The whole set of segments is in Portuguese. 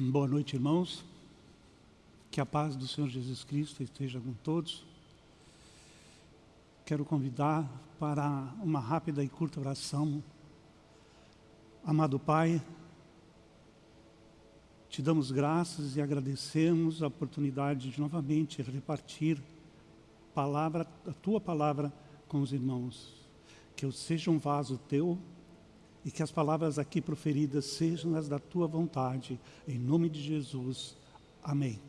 Boa noite, irmãos. Que a paz do Senhor Jesus Cristo esteja com todos. Quero convidar para uma rápida e curta oração. Amado Pai, te damos graças e agradecemos a oportunidade de novamente repartir palavra, a tua palavra com os irmãos. Que eu seja um vaso teu e que as palavras aqui proferidas sejam as da tua vontade, em nome de Jesus. Amém.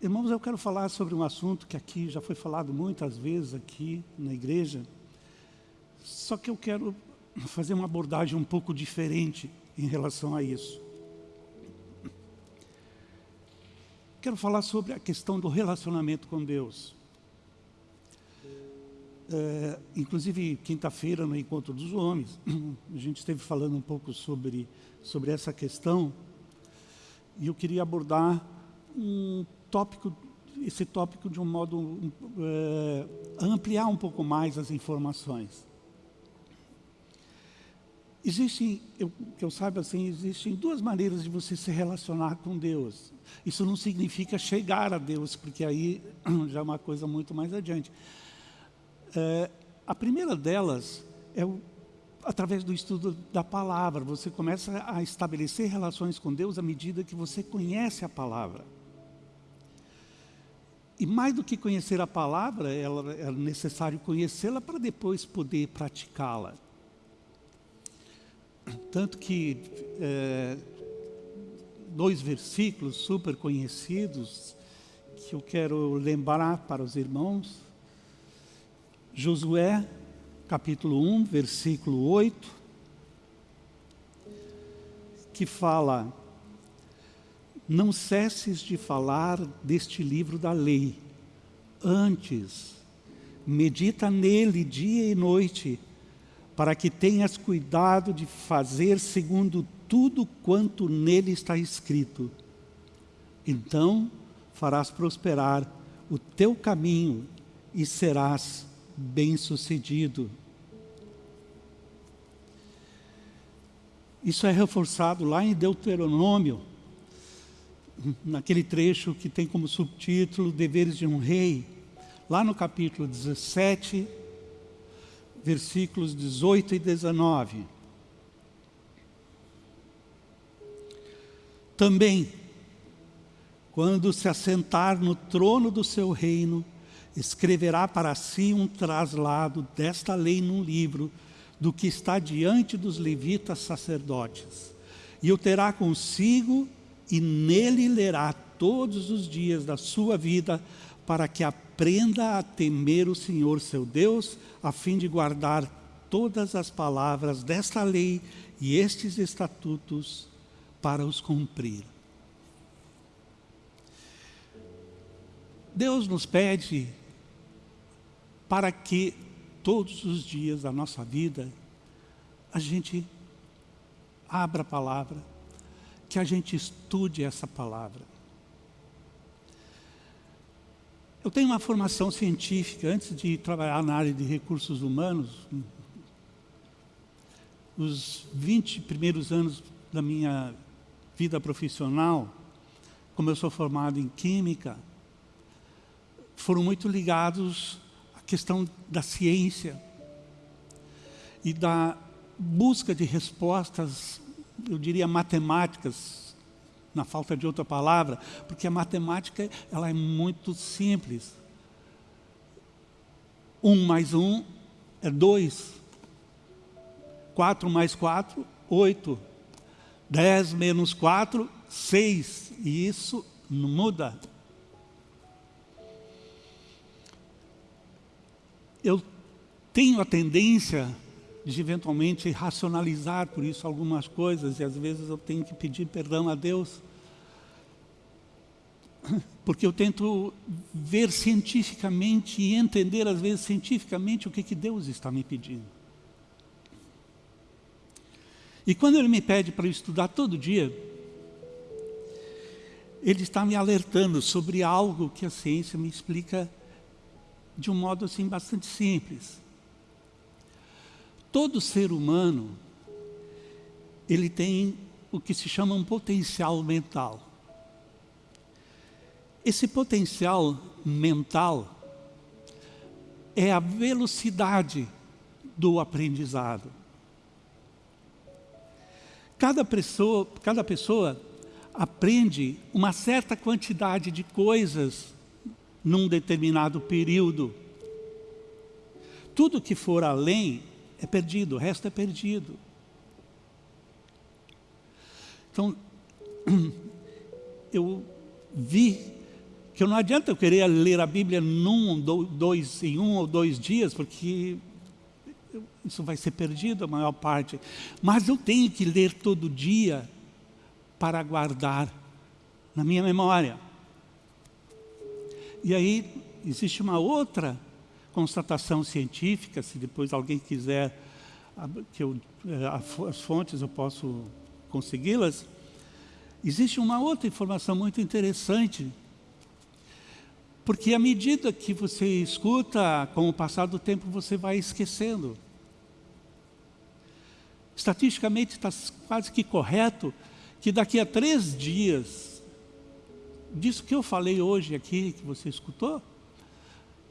Irmãos, eu quero falar sobre um assunto que aqui já foi falado muitas vezes aqui na igreja, só que eu quero fazer uma abordagem um pouco diferente em relação a isso. Quero falar sobre a questão do relacionamento com Deus. É, inclusive, quinta-feira, no Encontro dos Homens, a gente esteve falando um pouco sobre, sobre essa questão, e eu queria abordar um tópico, esse tópico de um modo, é, ampliar um pouco mais as informações. Existem, eu, que eu saiba assim, existem duas maneiras de você se relacionar com Deus. Isso não significa chegar a Deus, porque aí já é uma coisa muito mais adiante. É, a primeira delas é o, através do estudo da palavra. Você começa a estabelecer relações com Deus à medida que você conhece a palavra. E mais do que conhecer a palavra, ela, é necessário conhecê-la para depois poder praticá-la. Tanto que é, dois versículos super conhecidos que eu quero lembrar para os irmãos Josué, capítulo 1, versículo 8, que fala, não cesses de falar deste livro da lei, antes, medita nele dia e noite, para que tenhas cuidado de fazer segundo tudo quanto nele está escrito. Então farás prosperar o teu caminho e serás bem-sucedido. Isso é reforçado lá em Deuteronômio, naquele trecho que tem como subtítulo Deveres de um Rei, lá no capítulo 17, versículos 18 e 19. Também, quando se assentar no trono do seu reino, escreverá para si um traslado desta lei num livro, do que está diante dos levitas sacerdotes. E o terá consigo, e nele lerá todos os dias da sua vida, para que aprenda a temer o Senhor seu Deus, a fim de guardar todas as palavras desta lei e estes estatutos para os cumprir. Deus nos pede para que todos os dias da nossa vida a gente abra a palavra, que a gente estude essa palavra. Eu tenho uma formação científica, antes de trabalhar na área de recursos humanos, os 20 primeiros anos da minha vida profissional, como eu sou formado em Química, foram muito ligados questão da ciência e da busca de respostas, eu diria matemáticas, na falta de outra palavra, porque a matemática ela é muito simples. Um mais um é dois. Quatro mais quatro, oito. Dez menos quatro, seis. E isso não muda. Eu tenho a tendência de eventualmente racionalizar por isso algumas coisas e às vezes eu tenho que pedir perdão a Deus porque eu tento ver cientificamente e entender às vezes cientificamente o que, que Deus está me pedindo. E quando Ele me pede para estudar todo dia, Ele está me alertando sobre algo que a ciência me explica de um modo assim bastante simples. Todo ser humano, ele tem o que se chama um potencial mental. Esse potencial mental é a velocidade do aprendizado. Cada pessoa, cada pessoa aprende uma certa quantidade de coisas num determinado período. Tudo que for além é perdido, o resto é perdido. Então, eu vi que não adianta eu querer ler a Bíblia num, dois, em um ou dois dias, porque isso vai ser perdido a maior parte. Mas eu tenho que ler todo dia para guardar na minha memória. E aí existe uma outra constatação científica, se depois alguém quiser que eu, eh, as fontes eu posso consegui-las, existe uma outra informação muito interessante, porque à medida que você escuta, com o passar do tempo, você vai esquecendo. Estatisticamente está quase que correto que daqui a três dias, disso que eu falei hoje aqui, que você escutou,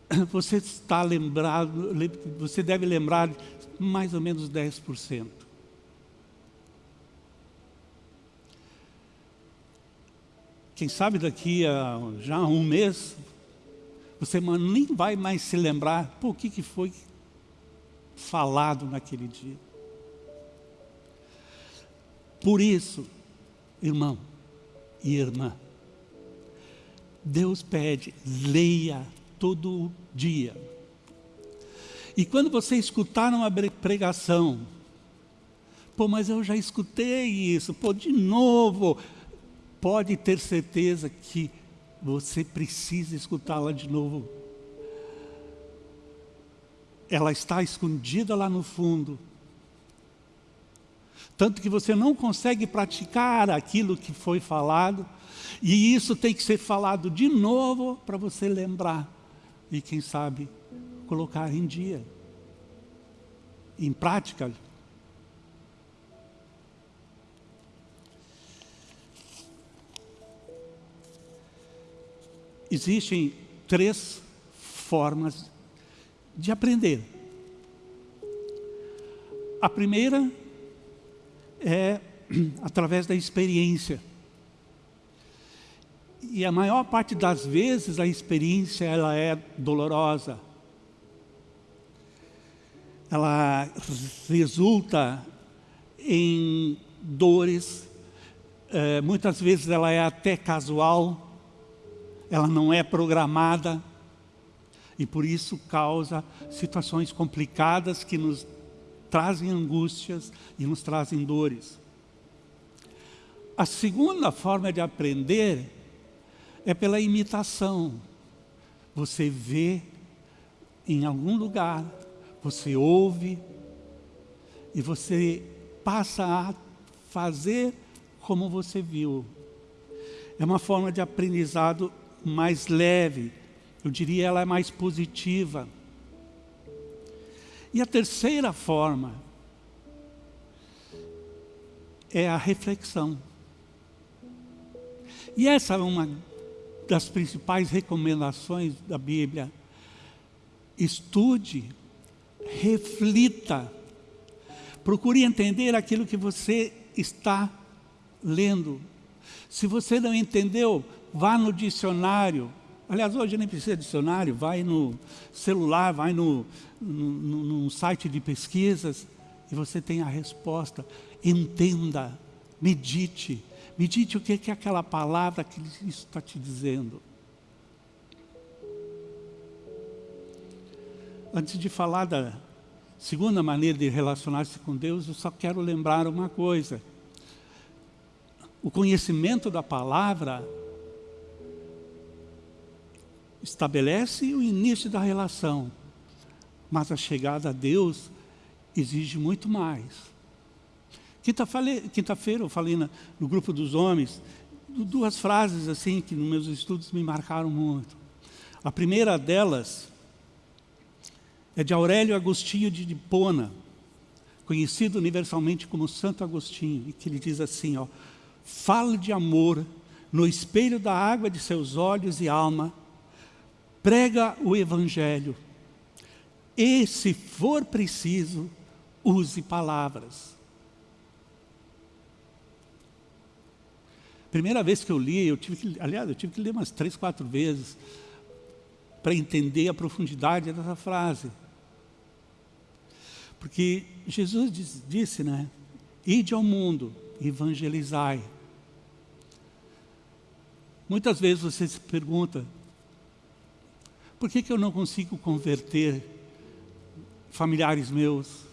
você está lembrado, você deve lembrar mais ou menos 10%. Quem sabe daqui a já um mês, você nem vai mais se lembrar, por que, que foi falado naquele dia. Por isso, irmão e irmã, Deus pede, leia todo dia. E quando você escutar uma pregação, pô, mas eu já escutei isso, pô, de novo, pode ter certeza que você precisa escutá-la de novo. Ela está escondida lá no fundo. Tanto que você não consegue praticar aquilo que foi falado, e isso tem que ser falado de novo para você lembrar. E quem sabe, colocar em dia, em prática. Existem três formas de aprender. A primeira é através da experiência. E a maior parte das vezes a experiência ela é dolorosa. Ela resulta em dores, é, muitas vezes ela é até casual, ela não é programada, e por isso causa situações complicadas que nos trazem angústias e nos trazem dores. A segunda forma de aprender é pela imitação. Você vê em algum lugar, você ouve e você passa a fazer como você viu. É uma forma de aprendizado mais leve, eu diria ela é mais positiva. E a terceira forma é a reflexão. E essa é uma das principais recomendações da Bíblia. Estude, reflita, procure entender aquilo que você está lendo. Se você não entendeu, vá no dicionário. Aliás, hoje nem precisa de dicionário, vai no celular, vai no, no, num site de pesquisas e você tem a resposta. Entenda, medite, medite o que é aquela palavra que isso está te dizendo. Antes de falar da segunda maneira de relacionar-se com Deus, eu só quero lembrar uma coisa. O conhecimento da palavra estabelece o início da relação, mas a chegada a Deus exige muito mais. Quinta-feira quinta eu falei no grupo dos homens, duas frases assim que nos meus estudos me marcaram muito. A primeira delas é de Aurélio Agostinho de Hipona, conhecido universalmente como Santo Agostinho, e que ele diz assim, ó, fala de amor no espelho da água de seus olhos e alma, prega o Evangelho, e se for preciso, use palavras. Primeira vez que eu li, eu tive que, aliás, eu tive que ler umas três, quatro vezes para entender a profundidade dessa frase. Porque Jesus diz, disse, né? Ide ao mundo, evangelizai. Muitas vezes você se pergunta, por que, que eu não consigo converter familiares meus?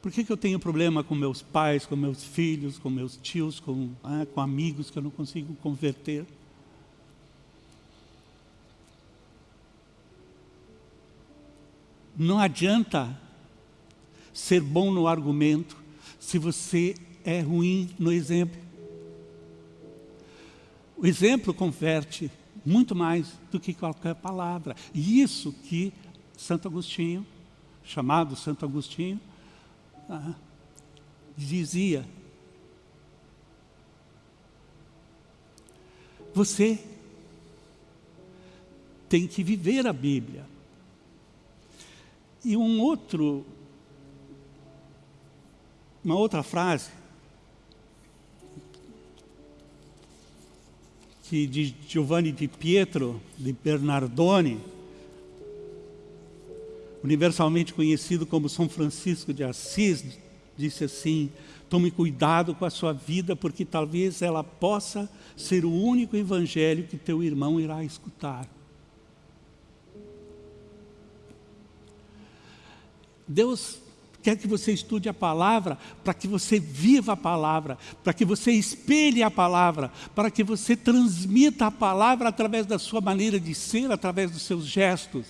Por que, que eu tenho problema com meus pais, com meus filhos, com meus tios, com, ah, com amigos que eu não consigo converter? Não adianta ser bom no argumento se você é ruim no exemplo. O exemplo converte muito mais do que qualquer palavra. E isso que Santo Agostinho, chamado Santo Agostinho, ah, dizia. Você tem que viver a Bíblia. E um outro, uma outra frase, que de Giovanni di Pietro, de Bernardone, universalmente conhecido como São Francisco de Assis, disse assim, tome cuidado com a sua vida, porque talvez ela possa ser o único evangelho que teu irmão irá escutar. Deus quer que você estude a palavra, para que você viva a palavra, para que você espelhe a palavra, para que você transmita a palavra através da sua maneira de ser, através dos seus gestos.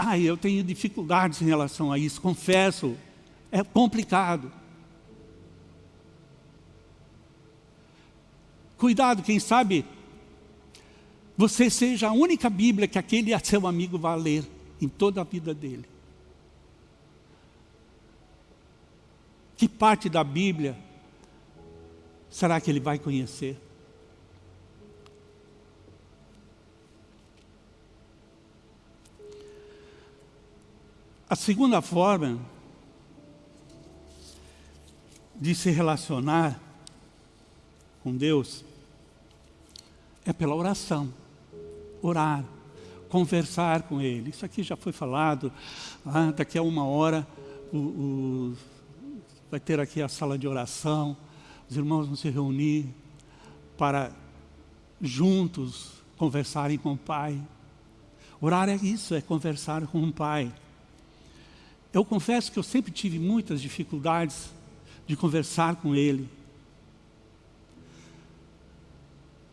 Ai, eu tenho dificuldades em relação a isso, confesso, é complicado. Cuidado, quem sabe você seja a única Bíblia que aquele seu amigo vai ler em toda a vida dele. Que parte da Bíblia será que ele vai conhecer? A segunda forma de se relacionar com Deus é pela oração. Orar, conversar com Ele. Isso aqui já foi falado. Ah, daqui a uma hora o, vai ter aqui a sala de oração, os irmãos vão se reunir para juntos conversarem com o Pai. Orar é isso, é conversar com o Pai. Eu confesso que eu sempre tive muitas dificuldades de conversar com Ele.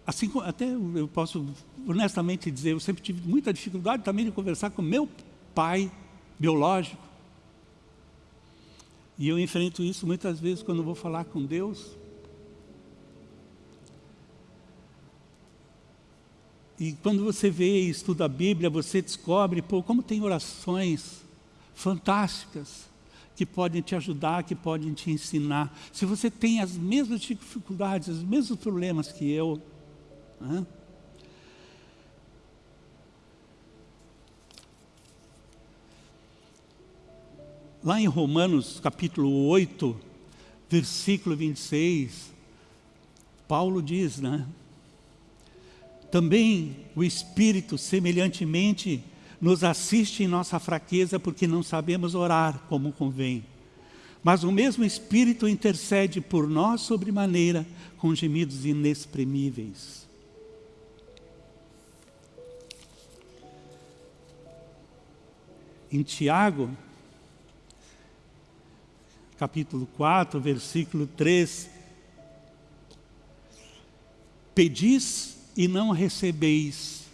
Assim, até eu posso honestamente dizer, eu sempre tive muita dificuldade também de conversar com meu pai biológico. E eu enfrento isso muitas vezes quando vou falar com Deus. E quando você vê e estuda a Bíblia, você descobre, pô, como tem orações fantásticas que podem te ajudar, que podem te ensinar. Se você tem as mesmas dificuldades, os mesmos problemas que eu, né? Lá em Romanos capítulo 8, versículo 26, Paulo diz, né? Também o Espírito, semelhantemente, nos assiste em nossa fraqueza, porque não sabemos orar como convém. Mas o mesmo Espírito intercede por nós sobremaneira, com gemidos inexprimíveis. Em Tiago, capítulo 4, versículo 3. Pedis e não recebeis,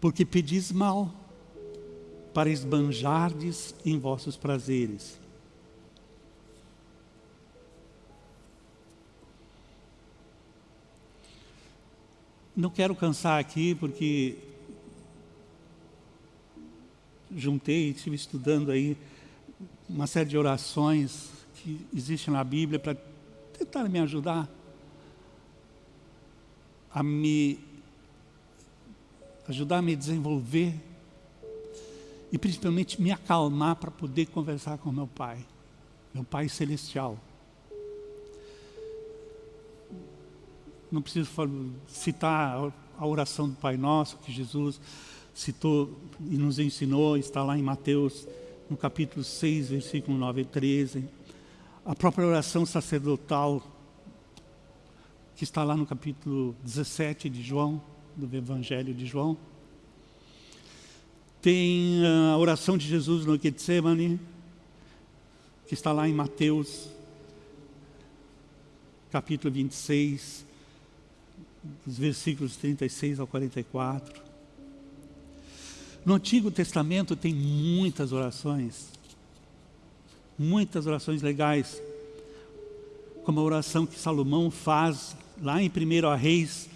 porque pedis mal, para esbanjardes em vossos prazeres. Não quero cansar aqui, porque juntei, estive estudando aí uma série de orações que existem na Bíblia para tentar me ajudar a me ajudar a me desenvolver e principalmente me acalmar para poder conversar com meu Pai, meu Pai Celestial. Não preciso citar a oração do Pai Nosso, que Jesus citou e nos ensinou, está lá em Mateus, no capítulo 6, versículo 9 e 13. A própria oração sacerdotal, que está lá no capítulo 17 de João, do Evangelho de João. Tem a oração de Jesus no Getsemane, que está lá em Mateus, capítulo 26, dos versículos 36 ao 44. No Antigo Testamento tem muitas orações, muitas orações legais, como a oração que Salomão faz lá em 1 Reis,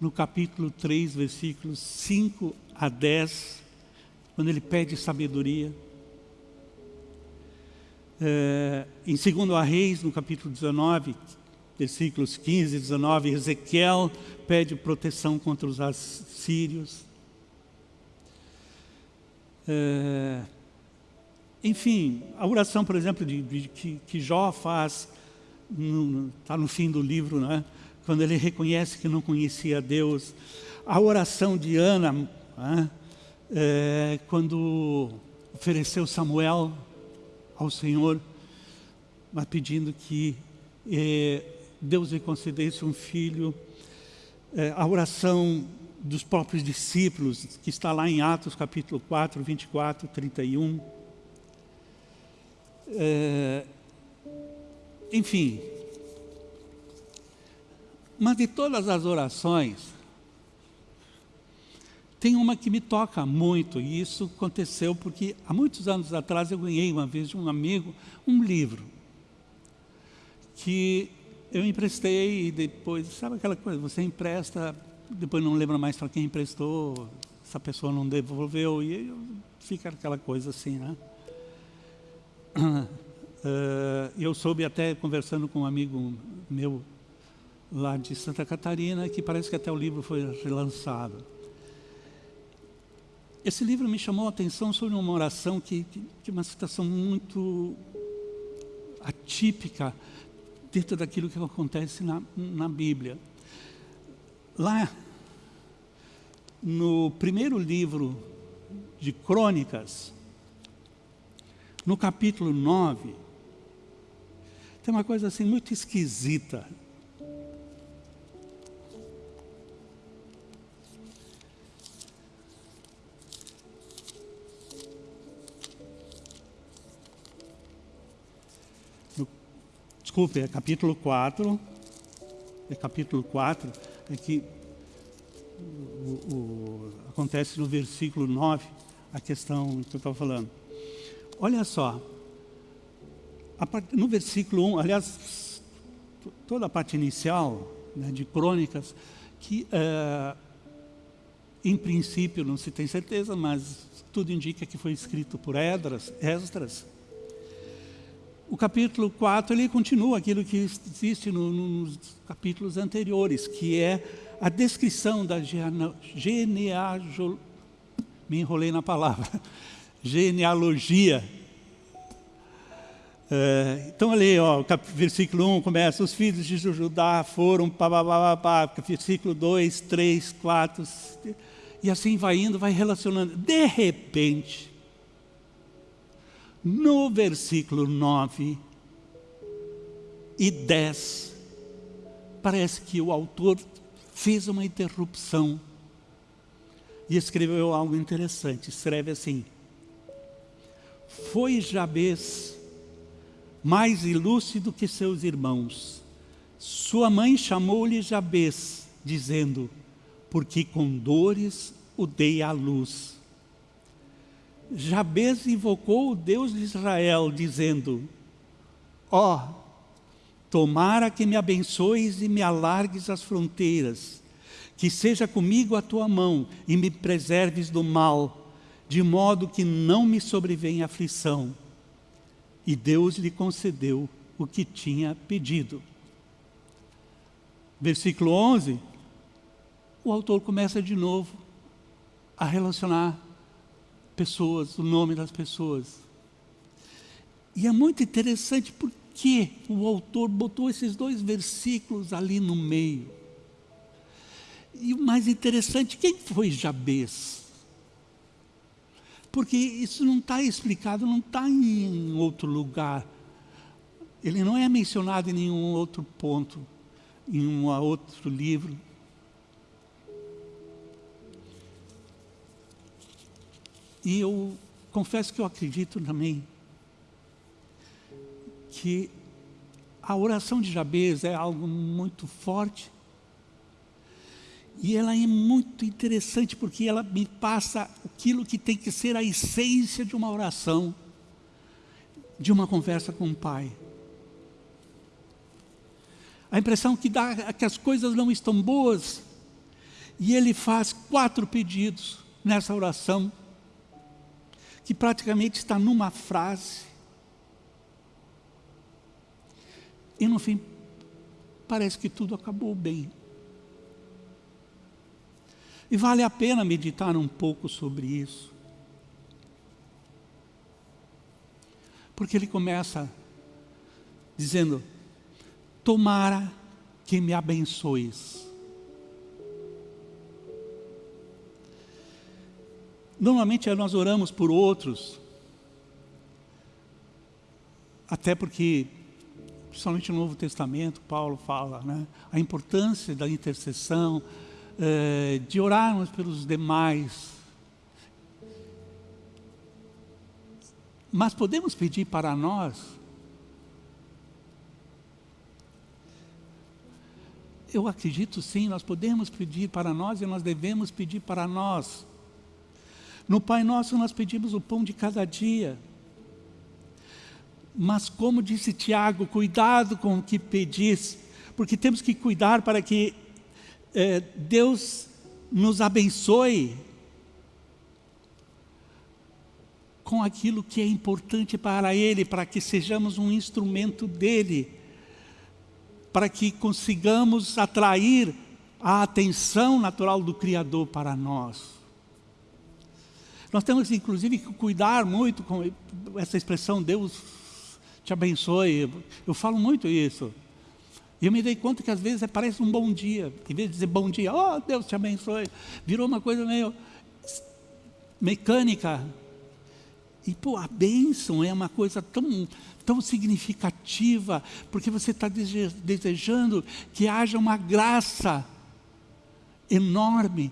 no capítulo 3, versículos 5 a 10, quando ele pede sabedoria. É, em 2 Reis, no capítulo 19, versículos 15 e 19, Ezequiel pede proteção contra os assírios. É, enfim, a oração, por exemplo, de, de, que, que Jó faz, está no, no fim do livro, né? quando ele reconhece que não conhecia Deus. A oração de Ana, né? é, quando ofereceu Samuel ao Senhor, mas pedindo que é, Deus lhe concedesse um filho. É, a oração dos próprios discípulos, que está lá em Atos capítulo 4, 24, 31. É, enfim, mas de todas as orações, tem uma que me toca muito, e isso aconteceu porque há muitos anos atrás eu ganhei uma vez de um amigo um livro que eu emprestei e depois, sabe aquela coisa, você empresta, depois não lembra mais para quem emprestou, essa pessoa não devolveu, e fica aquela coisa assim, né? Uh, eu soube até conversando com um amigo meu lá de Santa Catarina, que parece que até o livro foi relançado. Esse livro me chamou a atenção sobre uma oração que, que, que uma situação muito atípica dentro daquilo que acontece na, na Bíblia. Lá, no primeiro livro de Crônicas, no capítulo 9, tem uma coisa assim muito esquisita. desculpe, é capítulo 4, é capítulo 4, é que o, o, acontece no versículo 9, a questão que eu estava falando. Olha só, part, no versículo 1, aliás, toda a parte inicial né, de crônicas, que é, em princípio não se tem certeza, mas tudo indica que foi escrito por Esdras, Esdras o capítulo 4 ele continua aquilo que existe no, nos capítulos anteriores, que é a descrição da genealogia, me enrolei na palavra, genealogia. É, então ali, ó, versículo 1 começa, os filhos de Judá foram, pá, pá, pá, pá, versículo 2, 3, 4, e assim vai indo, vai relacionando. De repente, no versículo 9 e 10, parece que o autor fez uma interrupção e escreveu algo interessante. Escreve assim: Foi Jabez mais ilúcido que seus irmãos. Sua mãe chamou-lhe Jabez, dizendo: Porque com dores o dei à luz. Jabez invocou o Deus de Israel, dizendo, ó, oh, tomara que me abençoes e me alargues as fronteiras, que seja comigo a tua mão e me preserves do mal, de modo que não me sobrevenha aflição. e Deus lhe concedeu o que tinha pedido. Versículo 11, o autor começa de novo a relacionar pessoas, o nome das pessoas. E é muito interessante porque o autor botou esses dois versículos ali no meio. E o mais interessante, quem foi Jabez? Porque isso não está explicado, não está em outro lugar. Ele não é mencionado em nenhum outro ponto, em um outro livro. E eu confesso que eu acredito também que a oração de Jabez é algo muito forte. E ela é muito interessante porque ela me passa aquilo que tem que ser a essência de uma oração, de uma conversa com o Pai. A impressão que dá é que as coisas não estão boas. E ele faz quatro pedidos nessa oração, que praticamente está numa frase. E no fim, parece que tudo acabou bem. E vale a pena meditar um pouco sobre isso. Porque ele começa dizendo: Tomara que me abençoes. Normalmente nós oramos por outros, até porque principalmente no Novo Testamento, Paulo fala, né? a importância da intercessão, é, de orarmos pelos demais. Mas podemos pedir para nós, eu acredito sim, nós podemos pedir para nós e nós devemos pedir para nós. No Pai Nosso nós pedimos o pão de cada dia. Mas como disse Tiago, cuidado com o que pedis, porque temos que cuidar para que é, Deus nos abençoe com aquilo que é importante para Ele, para que sejamos um instrumento dEle, para que consigamos atrair a atenção natural do Criador para nós. Nós temos, inclusive, que cuidar muito com essa expressão, Deus te abençoe. Eu falo muito isso. E eu me dei conta que às vezes parece um bom dia. Em vez de dizer bom dia, oh Deus te abençoe, virou uma coisa meio mecânica. E pô, a bênção é uma coisa tão, tão significativa, porque você está desejando que haja uma graça enorme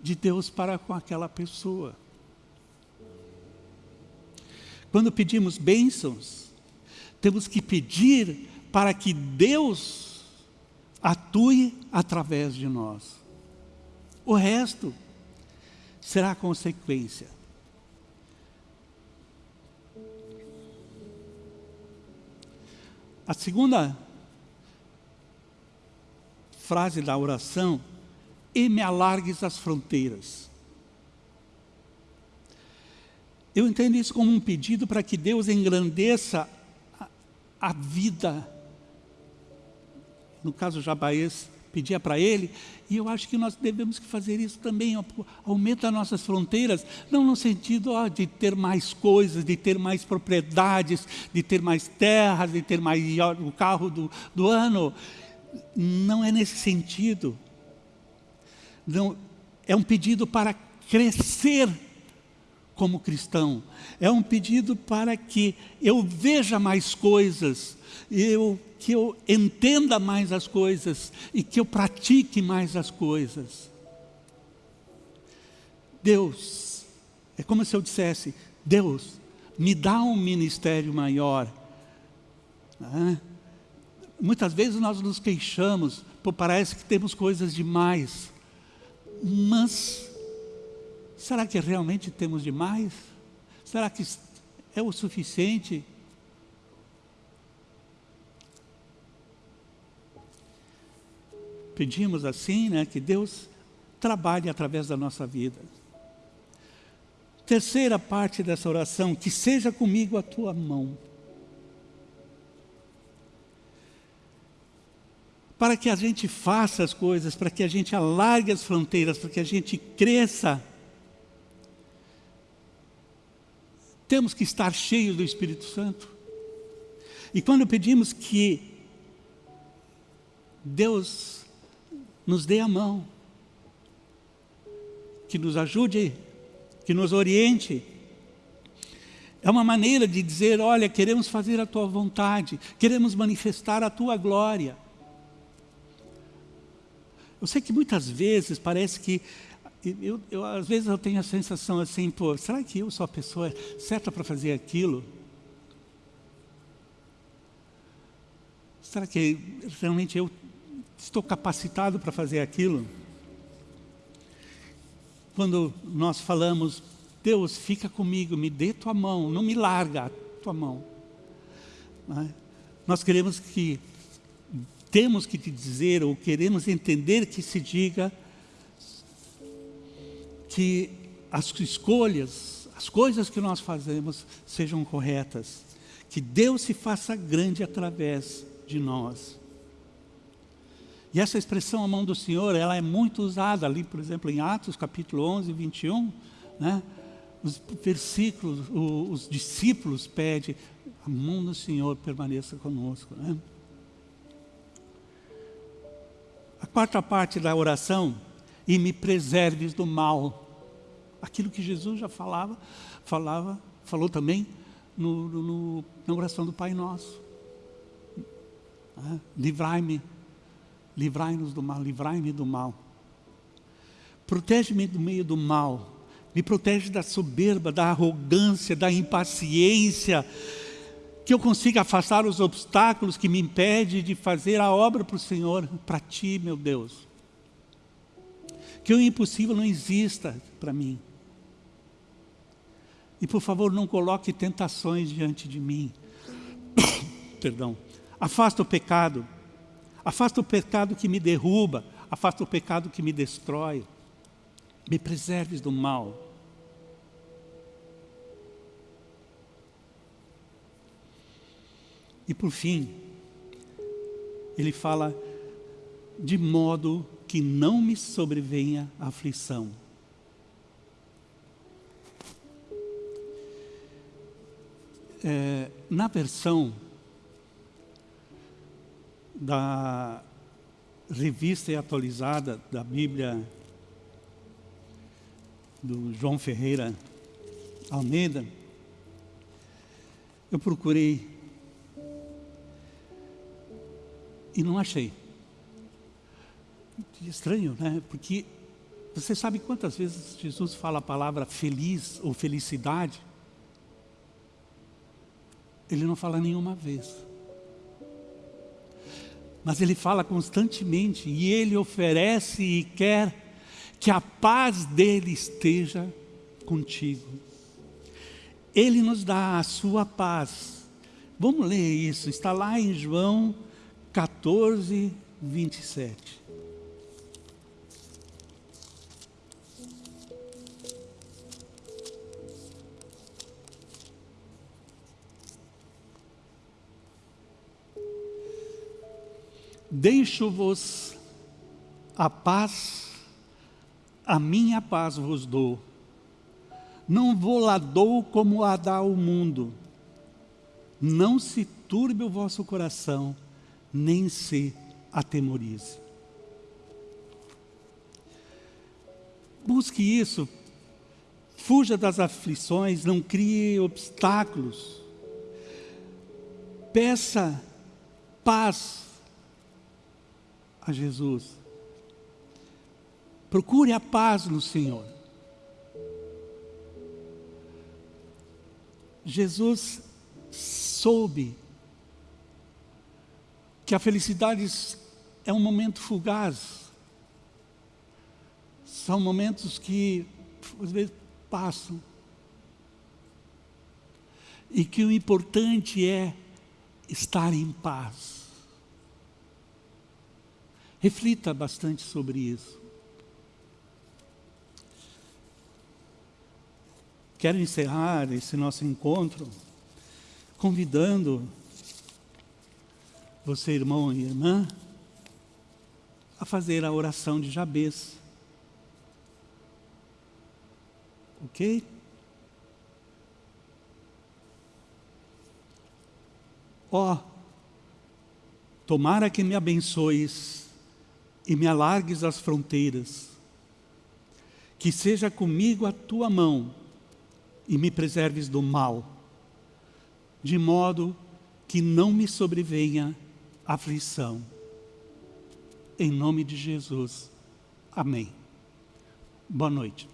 de Deus para com aquela pessoa. Quando pedimos bênçãos, temos que pedir para que Deus atue através de nós. O resto será consequência. A segunda frase da oração, e me alargues as fronteiras. Eu entendo isso como um pedido para que Deus engrandeça a vida. No caso Jabaez pedia para ele, e eu acho que nós devemos fazer isso também, aumenta as nossas fronteiras, não no sentido ó, de ter mais coisas, de ter mais propriedades, de ter mais terras, de ter mais o carro do, do ano, não é nesse sentido. Não, é um pedido para crescer como cristão. É um pedido para que eu veja mais coisas, eu, que eu entenda mais as coisas e que eu pratique mais as coisas. Deus, é como se eu dissesse, Deus, me dá um ministério maior. Muitas vezes nós nos queixamos, parece que temos coisas demais, mas Será que realmente temos demais? Será que é o suficiente? Pedimos assim, né, que Deus trabalhe através da nossa vida. Terceira parte dessa oração, que seja comigo a tua mão. Para que a gente faça as coisas, para que a gente alargue as fronteiras, para que a gente cresça Temos que estar cheios do Espírito Santo. E quando pedimos que Deus nos dê a mão, que nos ajude, que nos oriente, é uma maneira de dizer, olha, queremos fazer a Tua vontade, queremos manifestar a Tua glória. Eu sei que muitas vezes parece que, eu, eu, às vezes eu tenho a sensação assim, pô, será que eu sou a pessoa certa para fazer aquilo? Será que realmente eu estou capacitado para fazer aquilo? Quando nós falamos, Deus, fica comigo, me dê tua mão, não me larga tua mão. É? Nós queremos que temos que te dizer, ou queremos entender que se diga que as escolhas, as coisas que nós fazemos sejam corretas. Que Deus se faça grande através de nós. E essa expressão, a mão do Senhor, ela é muito usada ali, por exemplo, em Atos capítulo 11, 21, né? os versículos, os, os discípulos pedem, a mão do Senhor permaneça conosco. Né? A quarta parte da oração, e me preserves do mal. Aquilo que Jesus já falava, falava, falou também no, no, na oração do Pai Nosso. Ah, livrai-me, livrai-nos do mal, livrai-me do mal. Protege-me do meio do mal, me protege da soberba, da arrogância, da impaciência, que eu consiga afastar os obstáculos que me impedem de fazer a obra para o Senhor, para Ti, meu Deus. Que o impossível não exista para mim. E por favor, não coloque tentações diante de mim. Perdão. Afasta o pecado. Afasta o pecado que me derruba. Afasta o pecado que me destrói. Me preserves do mal. E por fim, ele fala, de modo que não me sobrevenha aflição. É, na versão da revista e atualizada da Bíblia do João Ferreira Almeida, eu procurei e não achei. Estranho, né? Porque você sabe quantas vezes Jesus fala a palavra feliz ou felicidade? Ele não fala nenhuma vez. Mas ele fala constantemente e ele oferece e quer que a paz dele esteja contigo. Ele nos dá a sua paz. Vamos ler isso, está lá em João 14, 27. Deixo-vos a paz, a minha paz vos dou. Não vou lá dou como a dá o mundo. Não se turbe o vosso coração nem se atemorize. Busque isso, fuja das aflições, não crie obstáculos. Peça paz a Jesus. Procure a paz no Senhor. Jesus soube que a felicidade é um momento fugaz. São momentos que, às vezes, passam. E que o importante é estar em paz. Reflita bastante sobre isso. Quero encerrar esse nosso encontro convidando você, irmão e irmã, a fazer a oração de Jabez. Ok? Ó, oh, tomara que me abençoes e me alargues as fronteiras, que seja comigo a tua mão e me preserves do mal, de modo que não me sobrevenha aflição. Em nome de Jesus. Amém. Boa noite.